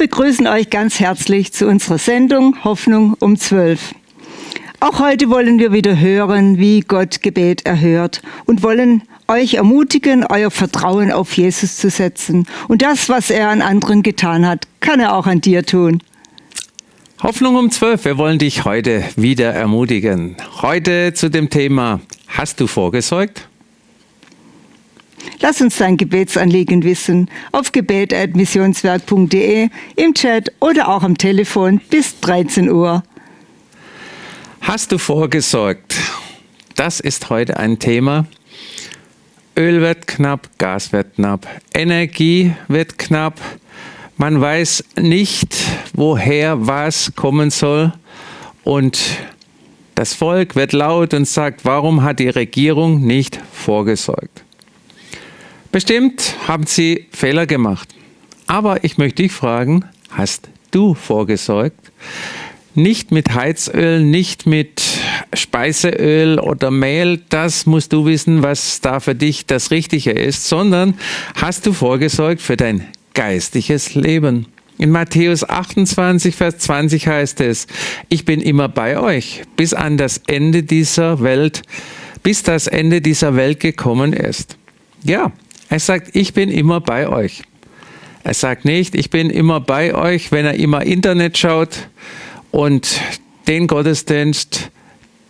begrüßen euch ganz herzlich zu unserer Sendung Hoffnung um 12. Auch heute wollen wir wieder hören, wie Gott Gebet erhört und wollen euch ermutigen, euer Vertrauen auf Jesus zu setzen. Und das, was er an anderen getan hat, kann er auch an dir tun. Hoffnung um 12. Wir wollen dich heute wieder ermutigen. Heute zu dem Thema, hast du vorgesorgt? Lass uns dein Gebetsanliegen wissen auf gebet.missionswerk.de, im Chat oder auch am Telefon bis 13 Uhr. Hast du vorgesorgt? Das ist heute ein Thema. Öl wird knapp, Gas wird knapp, Energie wird knapp. Man weiß nicht, woher was kommen soll. Und das Volk wird laut und sagt, warum hat die Regierung nicht vorgesorgt? Bestimmt haben sie Fehler gemacht. Aber ich möchte dich fragen, hast du vorgesorgt? Nicht mit Heizöl, nicht mit Speiseöl oder Mehl, das musst du wissen, was da für dich das Richtige ist, sondern hast du vorgesorgt für dein geistliches Leben. In Matthäus 28, Vers 20 heißt es, ich bin immer bei euch, bis an das Ende dieser Welt, bis das Ende dieser Welt gekommen ist. Ja, er sagt, ich bin immer bei euch. Er sagt nicht, ich bin immer bei euch, wenn er immer Internet schaut und den Gottesdienst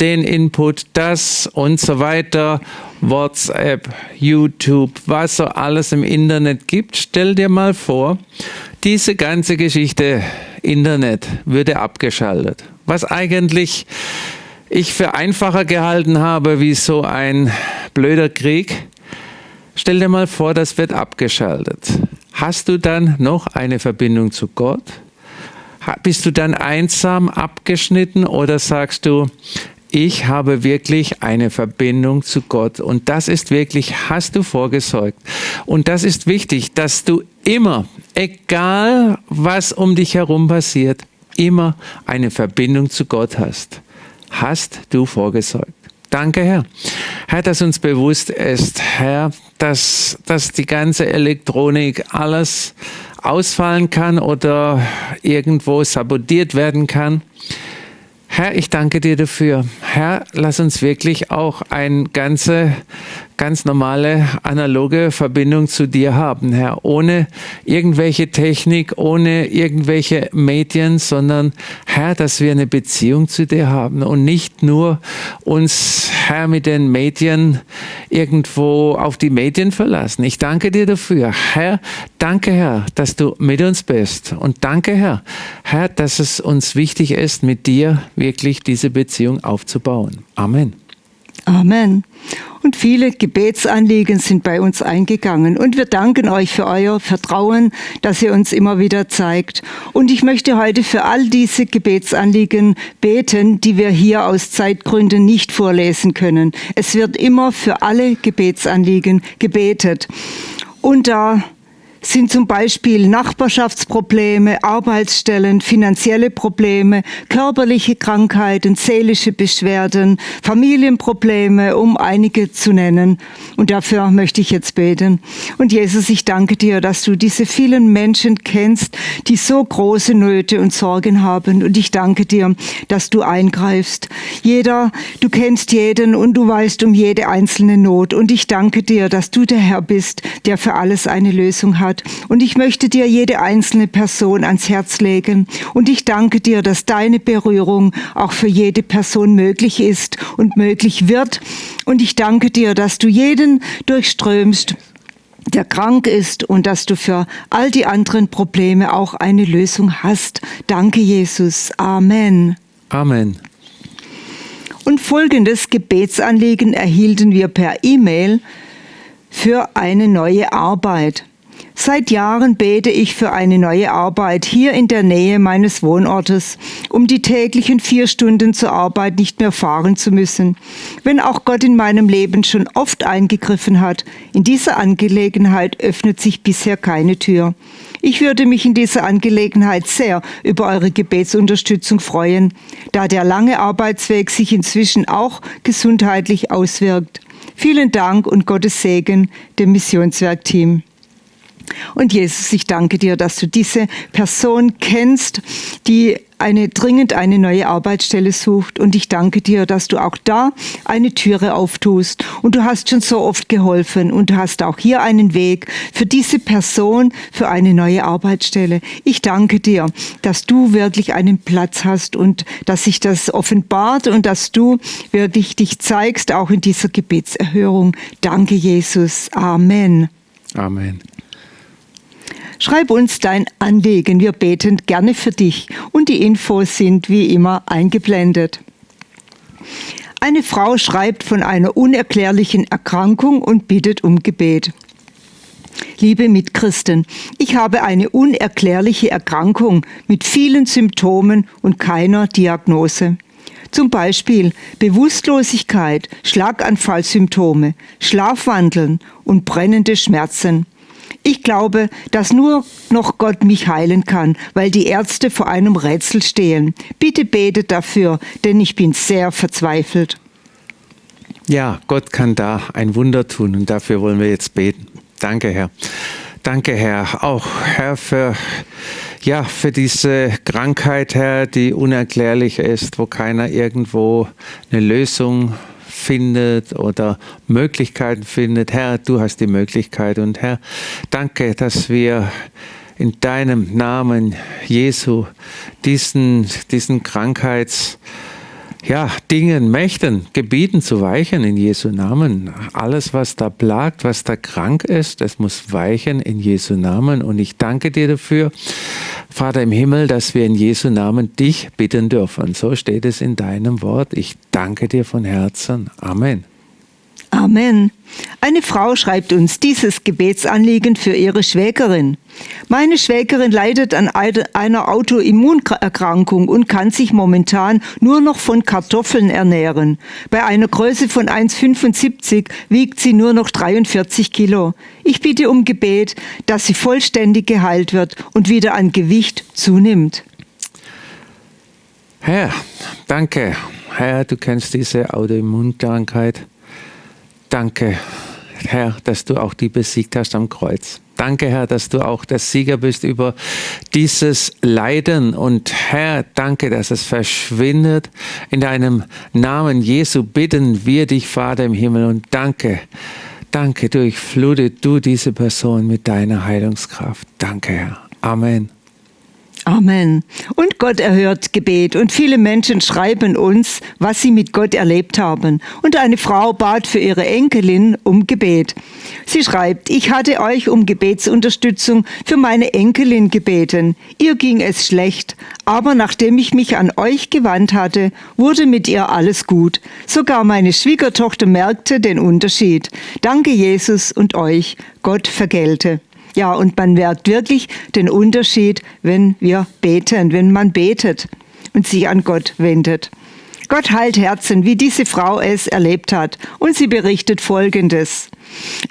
den Input, das und so weiter, WhatsApp, YouTube, was so alles im Internet gibt. Stell dir mal vor, diese ganze Geschichte Internet würde abgeschaltet. Was eigentlich ich für einfacher gehalten habe wie so ein blöder Krieg. Stell dir mal vor, das wird abgeschaltet. Hast du dann noch eine Verbindung zu Gott? Bist du dann einsam abgeschnitten oder sagst du, ich habe wirklich eine Verbindung zu Gott. Und das ist wirklich, hast du vorgesorgt. Und das ist wichtig, dass du immer, egal was um dich herum passiert, immer eine Verbindung zu Gott hast. Hast du vorgesorgt. Danke, Herr. Herr, dass uns bewusst ist, Herr, dass, dass die ganze Elektronik alles ausfallen kann oder irgendwo sabotiert werden kann. Herr, ich danke dir dafür. Herr, lass uns wirklich auch eine ganze ganz normale analoge Verbindung zu dir haben, Herr, ohne irgendwelche Technik, ohne irgendwelche Medien, sondern Herr, dass wir eine Beziehung zu dir haben und nicht nur uns, Herr, mit den Medien irgendwo auf die Medien verlassen. Ich danke dir dafür. Herr, danke, Herr, dass du mit uns bist und danke, Herr, Herr, dass es uns wichtig ist, mit dir wirklich diese Beziehung aufzubauen. Amen. Amen. Und viele Gebetsanliegen sind bei uns eingegangen. Und wir danken euch für euer Vertrauen, das ihr uns immer wieder zeigt. Und ich möchte heute für all diese Gebetsanliegen beten, die wir hier aus Zeitgründen nicht vorlesen können. Es wird immer für alle Gebetsanliegen gebetet. Und da sind zum Beispiel Nachbarschaftsprobleme, Arbeitsstellen, finanzielle Probleme, körperliche Krankheiten, seelische Beschwerden, Familienprobleme, um einige zu nennen. Und dafür möchte ich jetzt beten. Und Jesus, ich danke dir, dass du diese vielen Menschen kennst, die so große Nöte und Sorgen haben. Und ich danke dir, dass du eingreifst. Jeder, du kennst jeden und du weißt um jede einzelne Not. Und ich danke dir, dass du der Herr bist, der für alles eine Lösung hat. Und ich möchte dir jede einzelne Person ans Herz legen. Und ich danke dir, dass deine Berührung auch für jede Person möglich ist und möglich wird. Und ich danke dir, dass du jeden durchströmst der krank ist und dass du für all die anderen Probleme auch eine Lösung hast. Danke, Jesus. Amen. Amen. Und folgendes Gebetsanliegen erhielten wir per E-Mail für eine neue Arbeit. Seit Jahren bete ich für eine neue Arbeit hier in der Nähe meines Wohnortes, um die täglichen vier Stunden zur Arbeit nicht mehr fahren zu müssen. Wenn auch Gott in meinem Leben schon oft eingegriffen hat, in dieser Angelegenheit öffnet sich bisher keine Tür. Ich würde mich in dieser Angelegenheit sehr über eure Gebetsunterstützung freuen, da der lange Arbeitsweg sich inzwischen auch gesundheitlich auswirkt. Vielen Dank und Gottes Segen dem Missionswerkteam. Und Jesus, ich danke dir, dass du diese Person kennst, die eine dringend eine neue Arbeitsstelle sucht. Und ich danke dir, dass du auch da eine Türe auftust. Und du hast schon so oft geholfen und du hast auch hier einen Weg für diese Person für eine neue Arbeitsstelle. Ich danke dir, dass du wirklich einen Platz hast und dass sich das offenbart und dass du wirklich dich zeigst, auch in dieser Gebetserhörung. Danke, Jesus. Amen. Amen. Schreib uns dein Anliegen, wir beten gerne für dich und die Infos sind wie immer eingeblendet. Eine Frau schreibt von einer unerklärlichen Erkrankung und bittet um Gebet. Liebe Mitchristen, ich habe eine unerklärliche Erkrankung mit vielen Symptomen und keiner Diagnose. Zum Beispiel Bewusstlosigkeit, Schlaganfallsymptome, Schlafwandeln und brennende Schmerzen. Ich glaube, dass nur noch Gott mich heilen kann, weil die Ärzte vor einem Rätsel stehen. Bitte betet dafür, denn ich bin sehr verzweifelt. Ja, Gott kann da ein Wunder tun und dafür wollen wir jetzt beten. Danke, Herr. Danke, Herr. Auch, Herr, für, ja, für diese Krankheit, Herr, die unerklärlich ist, wo keiner irgendwo eine Lösung findet oder Möglichkeiten findet. Herr, du hast die Möglichkeit und Herr, danke, dass wir in deinem Namen Jesu diesen, diesen Krankheits ja, Dingen, Mächten, Gebieten zu weichen in Jesu Namen. Alles, was da plagt, was da krank ist, das muss weichen in Jesu Namen. Und ich danke dir dafür, Vater im Himmel, dass wir in Jesu Namen dich bitten dürfen. So steht es in deinem Wort. Ich danke dir von Herzen. Amen. Amen. Eine Frau schreibt uns dieses Gebetsanliegen für ihre Schwägerin. Meine Schwägerin leidet an einer Autoimmunerkrankung und kann sich momentan nur noch von Kartoffeln ernähren. Bei einer Größe von 1,75 wiegt sie nur noch 43 Kilo. Ich bitte um Gebet, dass sie vollständig geheilt wird und wieder an Gewicht zunimmt. Herr, danke. Herr, du kennst diese Autoimmunkrankheit. Danke, Herr, dass du auch die besiegt hast am Kreuz. Danke, Herr, dass du auch der Sieger bist über dieses Leiden. Und Herr, danke, dass es verschwindet. In deinem Namen Jesu bitten wir dich, Vater im Himmel. Und danke, danke, durchflute du diese Person mit deiner Heilungskraft. Danke, Herr. Amen. Amen. Und Gott erhört Gebet und viele Menschen schreiben uns, was sie mit Gott erlebt haben. Und eine Frau bat für ihre Enkelin um Gebet. Sie schreibt, ich hatte euch um Gebetsunterstützung für meine Enkelin gebeten. Ihr ging es schlecht, aber nachdem ich mich an euch gewandt hatte, wurde mit ihr alles gut. Sogar meine Schwiegertochter merkte den Unterschied. Danke Jesus und euch. Gott vergelte. Ja, und man merkt wirklich den Unterschied, wenn wir beten, wenn man betet und sich an Gott wendet. Gott heilt Herzen, wie diese Frau es erlebt hat. Und sie berichtet Folgendes.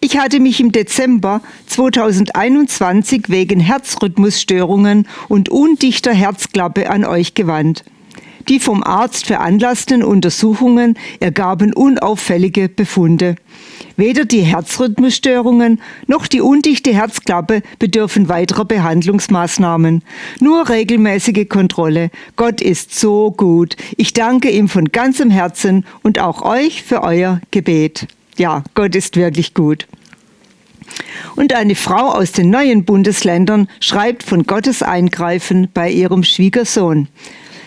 Ich hatte mich im Dezember 2021 wegen Herzrhythmusstörungen und undichter Herzklappe an euch gewandt. Die vom Arzt veranlassten Untersuchungen ergaben unauffällige Befunde. Weder die Herzrhythmusstörungen noch die undichte Herzklappe bedürfen weiterer Behandlungsmaßnahmen. Nur regelmäßige Kontrolle. Gott ist so gut. Ich danke ihm von ganzem Herzen und auch euch für euer Gebet. Ja, Gott ist wirklich gut. Und eine Frau aus den neuen Bundesländern schreibt von Gottes Eingreifen bei ihrem Schwiegersohn.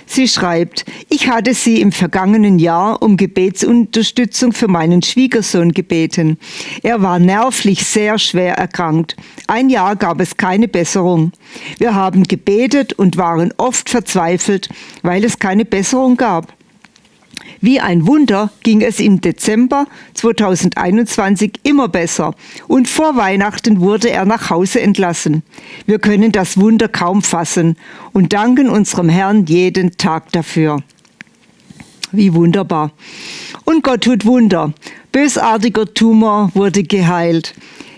Sie schreibt, ich hatte sie im vergangenen Jahr um Gebetsunterstützung für meinen Schwiegersohn gebeten. Er war nervlich sehr schwer erkrankt. Ein Jahr gab es keine Besserung. Wir haben gebetet und waren oft verzweifelt, weil es keine Besserung gab. Wie ein Wunder ging es im Dezember 2021 immer besser und vor Weihnachten wurde er nach Hause entlassen. Wir können das Wunder kaum fassen und danken unserem Herrn jeden Tag dafür. Wie wunderbar. Und Gott tut Wunder. Bösartiger Tumor wurde geheilt.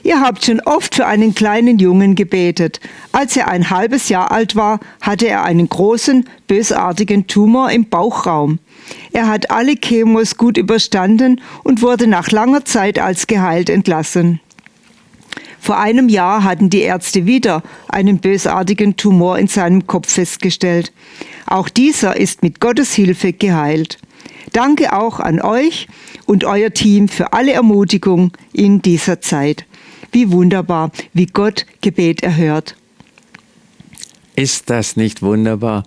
Ihr habt schon oft für einen kleinen Jungen gebetet. Als er ein halbes Jahr alt war, hatte er einen großen, bösartigen Tumor im Bauchraum. Er hat alle Chemos gut überstanden und wurde nach langer Zeit als geheilt entlassen. Vor einem Jahr hatten die Ärzte wieder einen bösartigen Tumor in seinem Kopf festgestellt. Auch dieser ist mit Gottes Hilfe geheilt. Danke auch an euch und euer Team für alle Ermutigung in dieser Zeit. Wie wunderbar, wie Gott Gebet erhört. Ist das nicht wunderbar?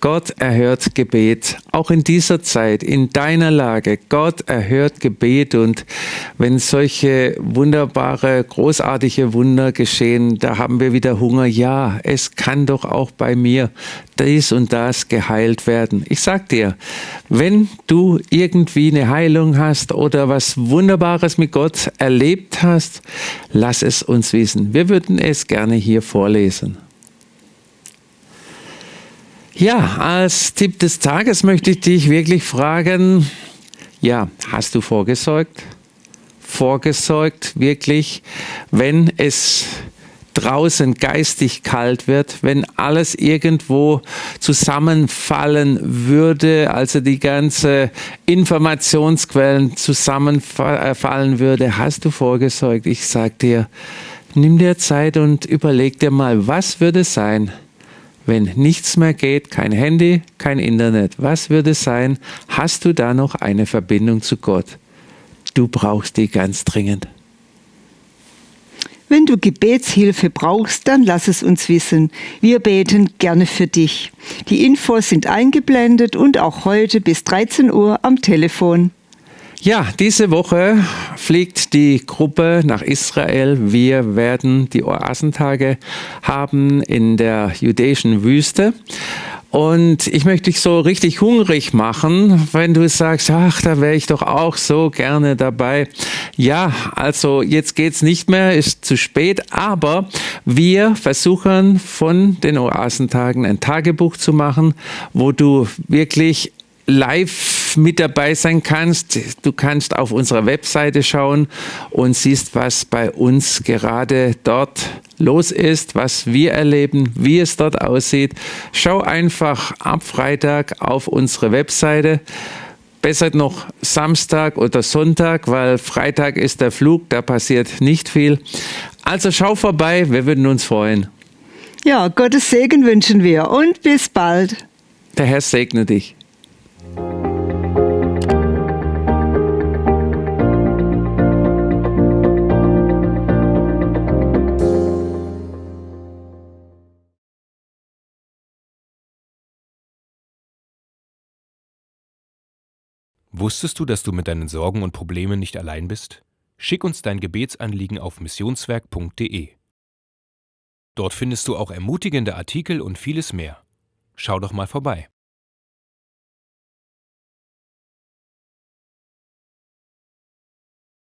Gott erhört Gebet, auch in dieser Zeit, in deiner Lage. Gott erhört Gebet und wenn solche wunderbare, großartige Wunder geschehen, da haben wir wieder Hunger. Ja, es kann doch auch bei mir dies und das geheilt werden. Ich sag dir, wenn du irgendwie eine Heilung hast oder was Wunderbares mit Gott erlebt hast, lass es uns wissen. Wir würden es gerne hier vorlesen. Ja, als Tipp des Tages möchte ich dich wirklich fragen, ja, hast du vorgesorgt? Vorgesorgt wirklich, wenn es draußen geistig kalt wird, wenn alles irgendwo zusammenfallen würde, also die ganze Informationsquellen zusammenfallen würde, hast du vorgesorgt? Ich sag dir, nimm dir Zeit und überleg dir mal, was würde sein, wenn nichts mehr geht, kein Handy, kein Internet, was würde sein? Hast du da noch eine Verbindung zu Gott? Du brauchst die ganz dringend. Wenn du Gebetshilfe brauchst, dann lass es uns wissen. Wir beten gerne für dich. Die Infos sind eingeblendet und auch heute bis 13 Uhr am Telefon. Ja, diese Woche fliegt die Gruppe nach Israel. Wir werden die Oasentage haben in der jüdischen Wüste. Und ich möchte dich so richtig hungrig machen, wenn du sagst, ach, da wäre ich doch auch so gerne dabei. Ja, also jetzt geht's nicht mehr, ist zu spät, aber wir versuchen von den Oasentagen ein Tagebuch zu machen, wo du wirklich live mit dabei sein kannst. Du kannst auf unserer Webseite schauen und siehst, was bei uns gerade dort los ist, was wir erleben, wie es dort aussieht. Schau einfach ab Freitag auf unsere Webseite. Besser noch Samstag oder Sonntag, weil Freitag ist der Flug, da passiert nicht viel. Also schau vorbei, wir würden uns freuen. Ja, Gottes Segen wünschen wir und bis bald. Der Herr segne dich. Wusstest du, dass du mit deinen Sorgen und Problemen nicht allein bist? Schick uns dein Gebetsanliegen auf missionswerk.de. Dort findest du auch ermutigende Artikel und vieles mehr. Schau doch mal vorbei.